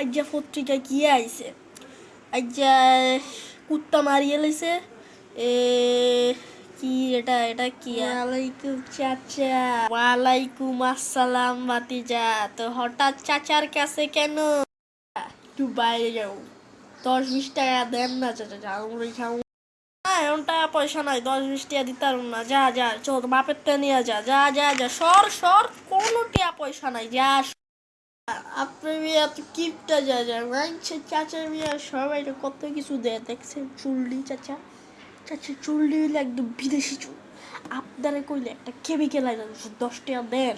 আজ্জা পত্রিকা কি আইছে? আজ্জা কুত্তা মারিয়ে লাইছে এ কি এটা এটা কি? ওয়ালাইকুম চাচা। ওয়ালাইকুম আসসালাম ভাতিজা। তো হঠাৎ চাচার কাছে কেন? একটু বাইরে যাও। দশ বিশ টাকা দেন না চাচা না এমন টাকা পয়সা নাই দশ বিশ টাকা দিতে না। যা যা চল বাপের তে নিয়ে যা যা যা যা সর সর কোনো টাকা পয়সা নাই যা আপনার মেয়ে এত কিপটা যা মানছে চাচার মেয়ে সবাই কত কিছু দেয়। দেখছেন চুল্লি চাচা? চাচা চুল্লি হইলে একদম বিদেশি চুল। আপনারা কইলে একটা কেমিক্যাল আইনা দশ টাকা দেন।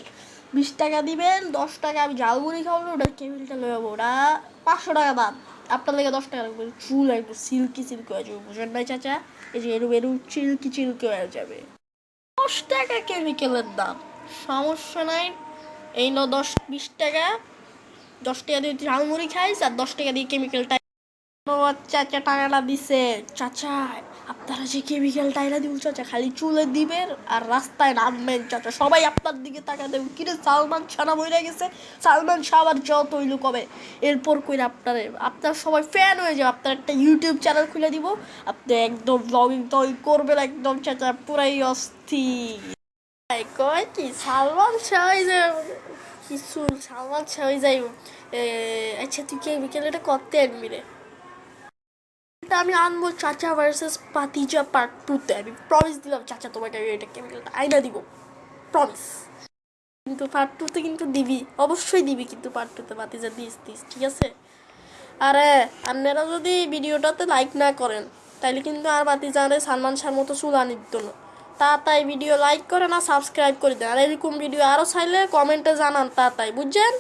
বিশ টাকা দিবেন, দশ টাকা আমি ঝালমুড়ি খাব ওটা কেমিক্যালটা লয়ে যাব ওটা পাঁচশো টাকা দাম আপনার লেগে দশ টাকা রাখবেন চুল একদম সিল্কি সিল্কি হয়ে যাবে, বুঝেন নাই চাচা? এই যে এরম এরু চিল্কি চিল্কি হয়ে যাবে। দশ টাকা কেমিক্যালের দাম। সমস্যা নাই। এই ন দশ, বিশ টাকা। দশ টাকা দিয়ে ঝালমুড়ি খাইস আর দশ টাকা দিয়ে কেমিক্যালটা চাচা টাকাটা দিছে। চাচা, আপনারা যে কেমিক্যাল টাইরা দিব চাচা, খালি চুলে দিবেন আর রাস্তায় নামবেন চাচা। সবাই আপনার দিকে টাকা দেবেন কিরে সালমান ছানা বইরা গেছে? সালমান আবার যত হইল কবে? এরপর কইরা আপনার আপনার সবাই ফ্যান হয়ে যাবে। আপনার একটা ইউটিউব চ্যানেল খুলে দিব। আপনি একদম ব্লগিং টগিং করবেন একদম, চাচা, পুরাই অস্থির। কয় কি, সালমান শাহ হয়ে যাবে কিছু সালমান শাহ হয়ে যাইব আচ্ছা তুই এটা করতে আনবি রে? এটা আমি আনব চাচা ভার্সেস পাতিজা পার্ট টুতে আমি দিলাম চাচা তোমাকে এটা কেমিক্যালটা আইনা দিব। প্রমিস কিন্তু পার্ট টুতে কিন্তু দিবি। অবশ্যই দিবি কিন্তু পার্ট টুতে পাতিজা দিস দিস, ঠিক আছে? আরে, আপনারা যদি ভিডিওটাতে লাইক না করেন, তাইলে কিন্তু আর বাতিজারে সালমান শাহর মতো চুল আনি দিত না। তাড়াতাড়ি ভিডিও লাইক করে না সাবস্ক্রাইব করে দেন। আর এরকম ভিডিও আরও চাইলে কমেন্টে জানান তাড়াতাড়ি, বুঝছেন?